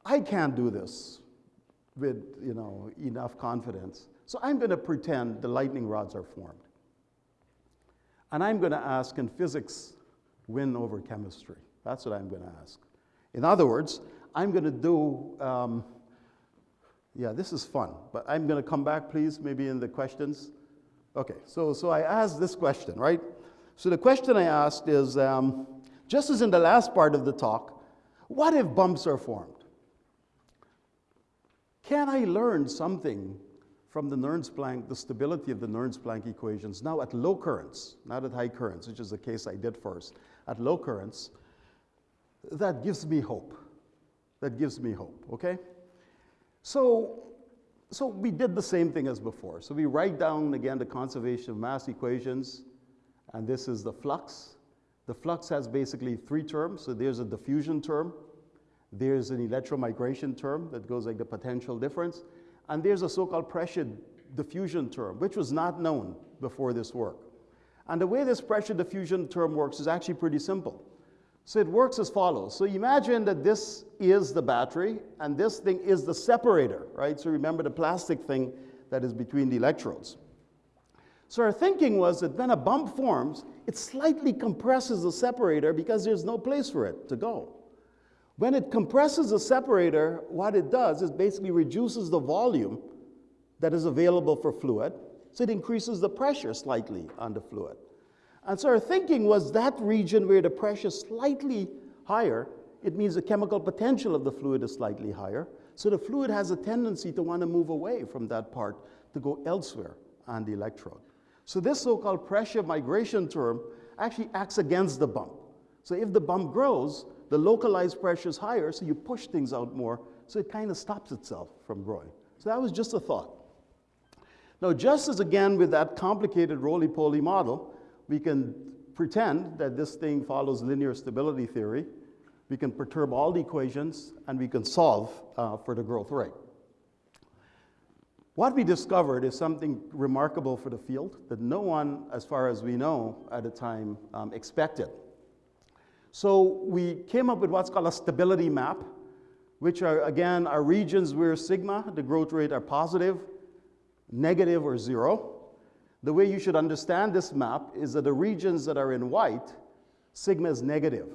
I can't do this with you know, enough confidence. So I'm going to pretend the lightning rods are formed. And I'm going to ask, can physics win over chemistry? That's what I'm going to ask. In other words, I'm going to do, um, yeah, this is fun, but I'm going to come back, please, maybe in the questions. Okay, so, so I asked this question, right? So the question I asked is um, just as in the last part of the talk, what if bumps are formed? Can I learn something from the Nernst-Planck, the stability of the Nernst-Planck equations now at low currents, not at high currents, which is the case I did first, at low currents, that gives me hope. That gives me hope, okay? So, so we did the same thing as before. So we write down again the conservation of mass equations, and this is the flux. The flux has basically three terms. So there's a diffusion term, there's an electromigration term that goes like the potential difference. And there's a so-called pressure diffusion term, which was not known before this work. And the way this pressure diffusion term works is actually pretty simple. So it works as follows. So imagine that this is the battery, and this thing is the separator, right? So remember the plastic thing that is between the electrodes. So our thinking was that when a bump forms, it slightly compresses the separator because there's no place for it to go. When it compresses the separator, what it does is basically reduces the volume that is available for fluid, so it increases the pressure slightly on the fluid. And so our thinking was that region where the pressure is slightly higher, it means the chemical potential of the fluid is slightly higher, so the fluid has a tendency to want to move away from that part to go elsewhere on the electrode. So this so-called pressure migration term actually acts against the bump. So if the bump grows, the localized pressure is higher, so you push things out more, so it kind of stops itself from growing. So that was just a thought. Now, just as again with that complicated Rolie-Poly model, we can pretend that this thing follows linear stability theory. We can perturb all the equations, and we can solve uh, for the growth rate. What we discovered is something remarkable for the field that no one, as far as we know, at the time um, expected. So we came up with what's called a stability map, which are, again, are regions where sigma, the growth rate, are positive, negative, or zero. The way you should understand this map is that the regions that are in white, sigma is negative,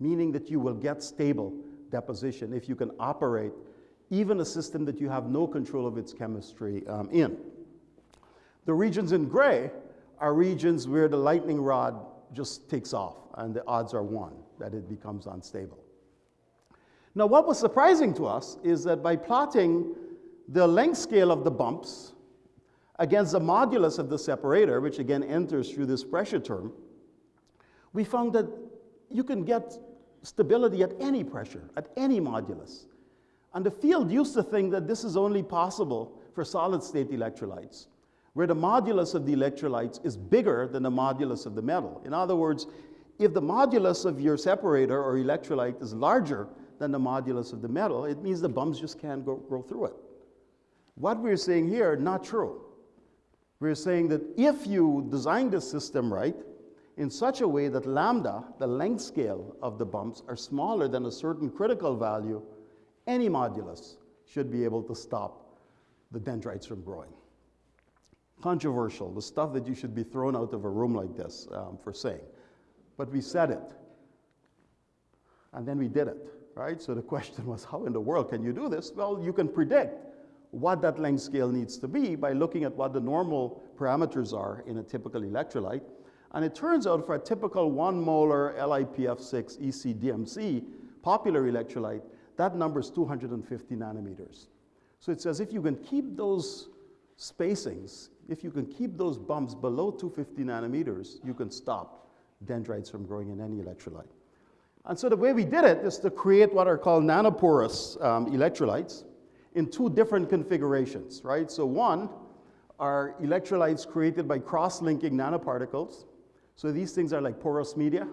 meaning that you will get stable deposition if you can operate even a system that you have no control of its chemistry um, in. The regions in gray are regions where the lightning rod just takes off, and the odds are one that it becomes unstable. Now, what was surprising to us is that by plotting the length scale of the bumps against the modulus of the separator, which again enters through this pressure term, we found that you can get stability at any pressure, at any modulus. And the field used to think that this is only possible for solid state electrolytes, where the modulus of the electrolytes is bigger than the modulus of the metal. In other words, if the modulus of your separator or electrolyte is larger than the modulus of the metal, it means the bumps just can't go, go through it. What we're saying here, not true. We're saying that if you design the system right, in such a way that lambda, the length scale of the bumps, are smaller than a certain critical value, any modulus should be able to stop the dendrites from growing. Controversial, the stuff that you should be thrown out of a room like this um, for saying. But we said it. And then we did it, right? So the question was, how in the world can you do this? Well, you can predict what that length scale needs to be by looking at what the normal parameters are in a typical electrolyte. And it turns out for a typical one molar LiPF6 ECDMC popular electrolyte, that number is 250 nanometers. So it says if you can keep those spacings, if you can keep those bumps below 250 nanometers, you can stop dendrites from growing in any electrolyte. And so the way we did it is to create what are called nanoporous um, electrolytes in two different configurations, right? So one are electrolytes created by cross-linking nanoparticles. So these things are like porous media,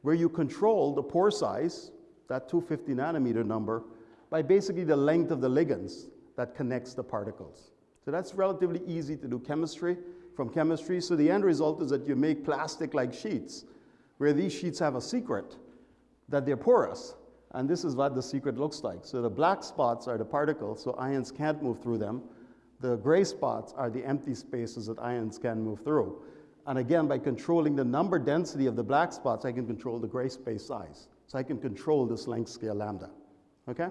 where you control the pore size, that 250 nanometer number, by basically the length of the ligands that connects the particles. So that's relatively easy to do chemistry, from chemistry. So the end result is that you make plastic-like sheets, where these sheets have a secret, that they're porous. And this is what the secret looks like. So the black spots are the particles, so ions can't move through them. The gray spots are the empty spaces that ions can move through. And again, by controlling the number density of the black spots, I can control the gray space size. So I can control this length scale lambda, okay?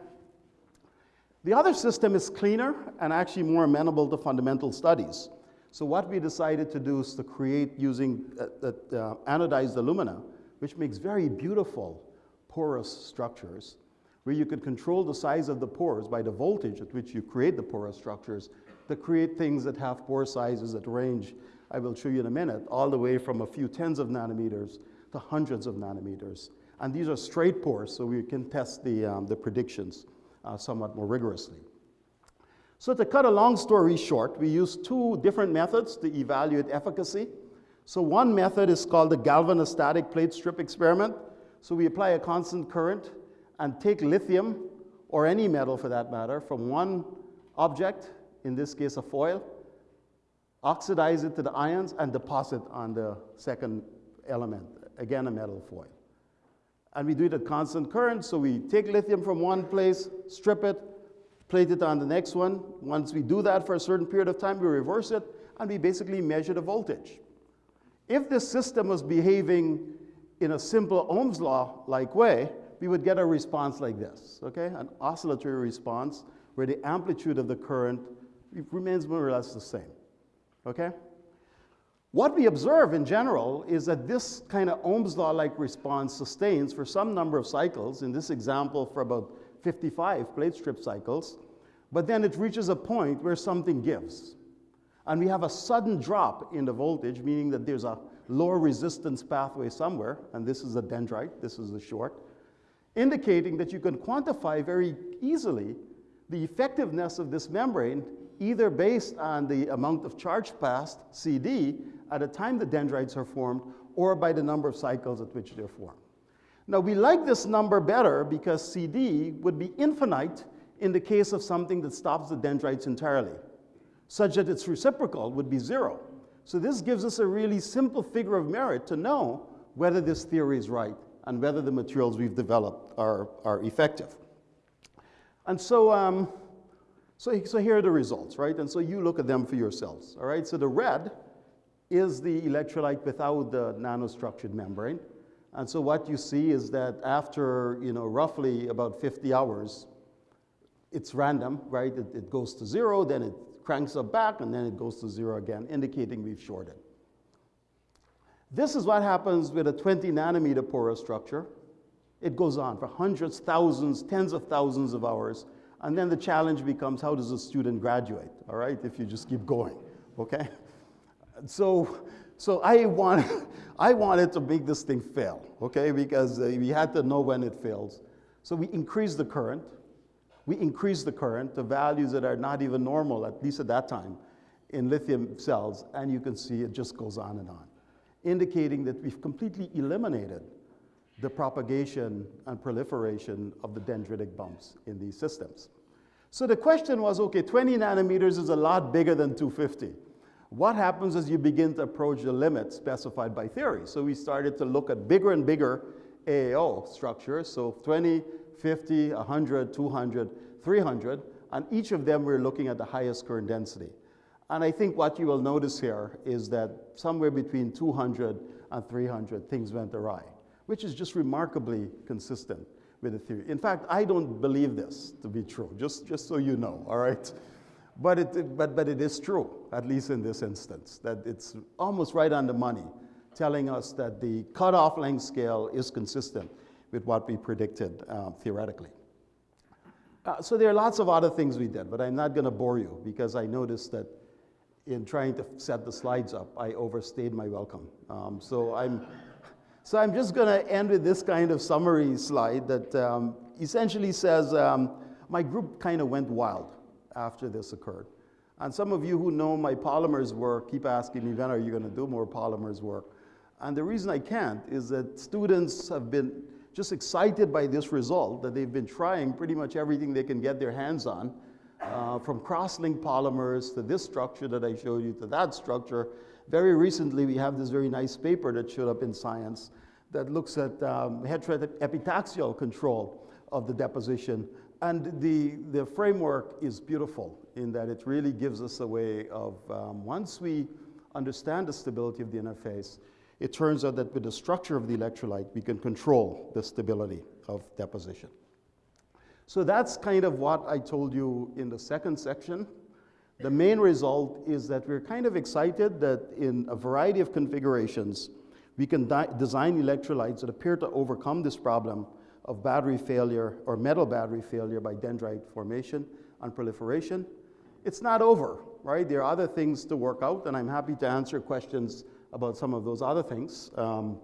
The other system is cleaner and actually more amenable to fundamental studies. So what we decided to do is to create using uh, uh, anodized alumina, which makes very beautiful porous structures, where you could control the size of the pores by the voltage at which you create the porous structures to create things that have pore sizes that range, I will show you in a minute, all the way from a few tens of nanometers to hundreds of nanometers. And these are straight pores, so we can test the, um, the predictions uh, somewhat more rigorously. So to cut a long story short, we use two different methods to evaluate efficacy. So one method is called the galvanostatic plate strip experiment. So we apply a constant current and take lithium, or any metal for that matter, from one object, in this case a foil, oxidize it to the ions, and deposit on the second element, again a metal foil. And we do it at constant current, so we take lithium from one place, strip it, plate it on the next one. Once we do that for a certain period of time, we reverse it, and we basically measure the voltage. If this system was behaving in a simple Ohm's law-like way, we would get a response like this, okay? An oscillatory response where the amplitude of the current remains more or less the same, okay? What we observe in general is that this kind of Ohm's law-like response sustains for some number of cycles, in this example for about 55 plate strip cycles, but then it reaches a point where something gives. And we have a sudden drop in the voltage, meaning that there's a lower resistance pathway somewhere, and this is a dendrite, this is a short, indicating that you can quantify very easily the effectiveness of this membrane either based on the amount of charge passed, CD, at the time the dendrites are formed, or by the number of cycles at which they're formed. Now, we like this number better because CD would be infinite in the case of something that stops the dendrites entirely, such that its reciprocal would be zero. So this gives us a really simple figure of merit to know whether this theory is right and whether the materials we've developed are, are effective. And so, um, so, so here are the results, right? And so you look at them for yourselves, all right? So the red is the electrolyte without the nanostructured membrane. And so what you see is that after, you know, roughly about 50 hours, it's random, right? It, it goes to zero, then it cranks up back, and then it goes to zero again, indicating we've shorted. This is what happens with a 20 nanometer porous structure. It goes on for hundreds, thousands, tens of thousands of hours. And then the challenge becomes how does a student graduate, all right, if you just keep going, okay? So, so I, want, I wanted to make this thing fail, okay? Because uh, we had to know when it fails. So we increased the current. We increase the current to values that are not even normal, at least at that time, in lithium cells, and you can see it just goes on and on, indicating that we've completely eliminated the propagation and proliferation of the dendritic bumps in these systems. So the question was, okay, 20 nanometers is a lot bigger than 250. What happens as you begin to approach the limit specified by theory? So we started to look at bigger and bigger AAO structures, so 20, 50, 100, 200, 300, and each of them we're looking at the highest current density. And I think what you will notice here is that somewhere between 200 and 300 things went awry, which is just remarkably consistent with the theory. In fact, I don't believe this to be true, just, just so you know, all right? But it, but, but it is true, at least in this instance, that it's almost right on the money, telling us that the cutoff length scale is consistent with what we predicted um, theoretically. Uh, so there are lots of other things we did, but I'm not going to bore you because I noticed that in trying to set the slides up, I overstayed my welcome. Um, so I'm, so I'm just going to end with this kind of summary slide that um, essentially says um, my group kind of went wild after this occurred. And some of you who know my polymers work keep asking me, when are you going to do more polymers work? And the reason I can't is that students have been just excited by this result, that they've been trying pretty much everything they can get their hands on, uh, from cross-linked polymers to this structure that I showed you to that structure. Very recently, we have this very nice paper that showed up in Science that looks at um, heteroepitaxial control of the deposition. And the, the framework is beautiful in that it really gives us a way of, um, once we understand the stability of the interface, it turns out that with the structure of the electrolyte, we can control the stability of deposition. So that's kind of what I told you in the second section. The main result is that we're kind of excited that in a variety of configurations, we can design electrolytes that appear to overcome this problem of battery failure or metal battery failure by dendrite formation and proliferation. It's not over, right? There are other things to work out, and I'm happy to answer questions about some of those other things. Um,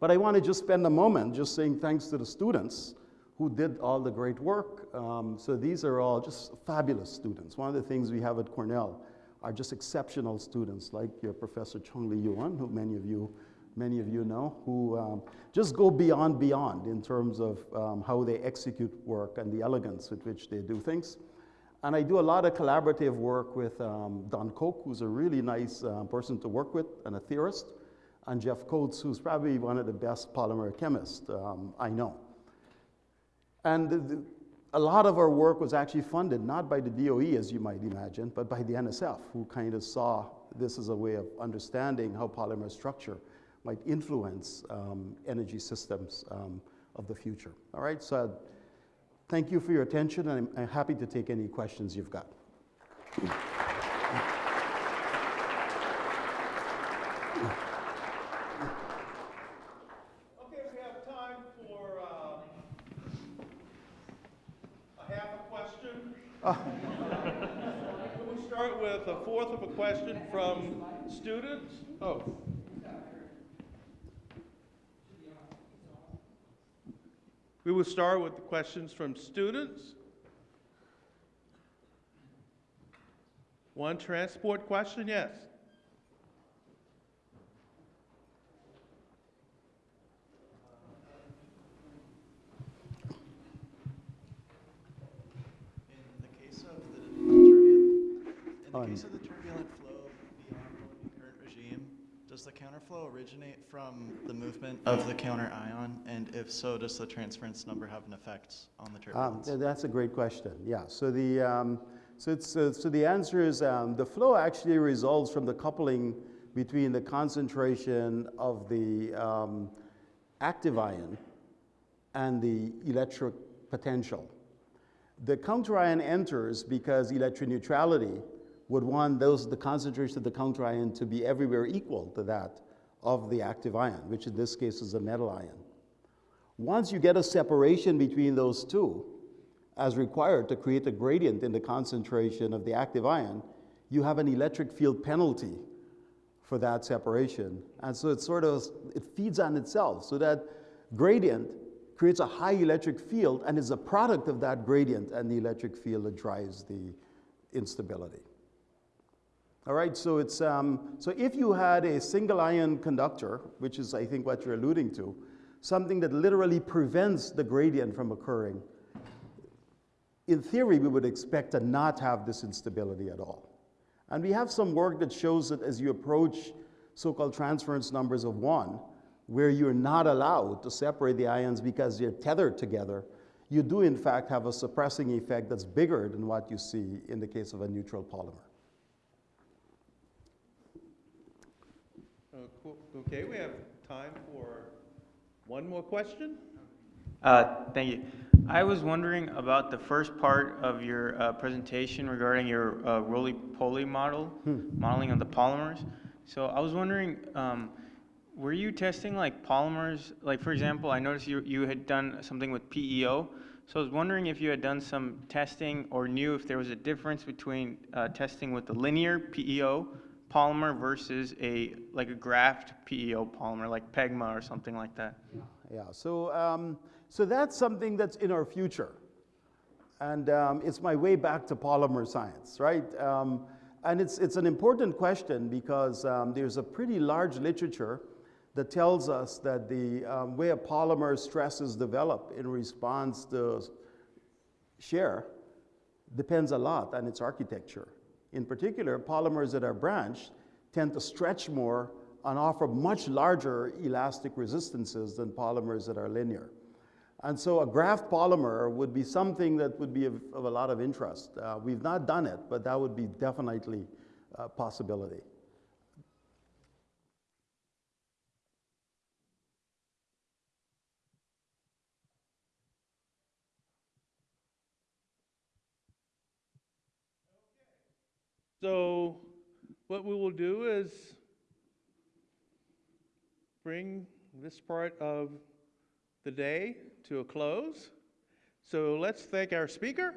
but I want to just spend a moment just saying thanks to the students who did all the great work. Um, so these are all just fabulous students. One of the things we have at Cornell are just exceptional students like your Professor Chung Lee Yuan, who many of you, many of you know, who um, just go beyond beyond in terms of um, how they execute work and the elegance with which they do things. And I do a lot of collaborative work with um, Don Koch, who's a really nice uh, person to work with and a theorist, and Jeff Coates, who's probably one of the best polymer chemists um, I know. And the, the, a lot of our work was actually funded not by the DOE, as you might imagine, but by the NSF, who kind of saw this as a way of understanding how polymer structure might influence um, energy systems um, of the future. All right, so Thank you for your attention, and I'm, I'm happy to take any questions you've got. Okay, we have time for uh, a half a question. Ah. Can we start with a fourth of a question from students? Oh. We will start with the questions from students. One transport question, yes. In the case of the turbulent, in the case of the turbulent does the counterflow originate from the movement of the counter ion? And if so, does the transference number have an effect on the turbulence? Um, that's a great question. Yeah. So the um, so it's uh, so the answer is um, the flow actually results from the coupling between the concentration of the um, active ion and the electric potential. The counter ion enters because electroneutrality would want those, the concentration of the counter ion to be everywhere equal to that of the active ion, which in this case is a metal ion. Once you get a separation between those two, as required to create a gradient in the concentration of the active ion, you have an electric field penalty for that separation. And so it sort of it feeds on itself. So that gradient creates a high electric field and is a product of that gradient and the electric field that drives the instability. All right, so it's um, so if you had a single ion conductor, which is I think what you're alluding to, something that literally prevents the gradient from occurring, in theory we would expect to not have this instability at all. And we have some work that shows that as you approach so-called transference numbers of one, where you're not allowed to separate the ions because they're tethered together, you do in fact have a suppressing effect that's bigger than what you see in the case of a neutral polymer. Uh, cool. Okay, we have time for one more question. Uh, Thank you. I was wondering about the first part of your uh, presentation regarding your uh, Rolie-Poly model, modeling of the polymers. So I was wondering, um, were you testing like polymers, like for example, I noticed you, you had done something with PEO. So I was wondering if you had done some testing or knew if there was a difference between uh, testing with the linear PEO polymer versus a, like a graft PEO polymer, like PEGMA or something like that. Yeah, so, um, so that's something that's in our future. And um, it's my way back to polymer science, right? Um, and it's, it's an important question because um, there's a pretty large literature that tells us that the um, way a polymer stresses develop in response to shear depends a lot on its architecture. In particular, polymers that are branched tend to stretch more and offer much larger elastic resistances than polymers that are linear. And so a graft polymer would be something that would be of, of a lot of interest. Uh, we've not done it, but that would be definitely a possibility. So what we will do is bring this part of the day to a close. So let's thank our speaker,